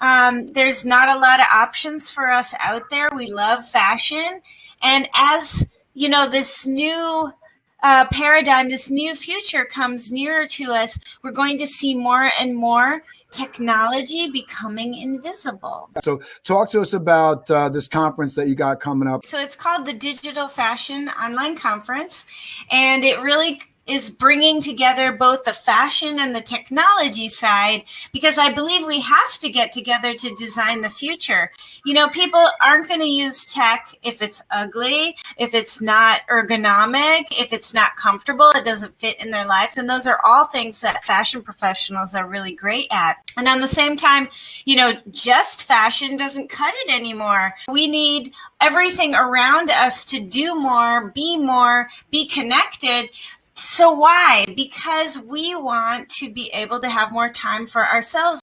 Um, there's not a lot of options for us out there. We love fashion. And as, you know, this new uh, paradigm, this new future comes nearer to us, we're going to see more and more technology becoming invisible. So, talk to us about uh, this conference that you got coming up. So, it's called the Digital Fashion Online Conference, and it really is bringing together both the fashion and the technology side because I believe we have to get together to design the future. You know, people aren't going to use tech if it's ugly, if it's not ergonomic, if it's not comfortable, it doesn't fit in their lives. And those are all things that fashion professionals are really great at. And on the same time, you know, just fashion doesn't cut it anymore. We need everything around us to do more, be more, be connected. So why? Because we want to be able to have more time for ourselves.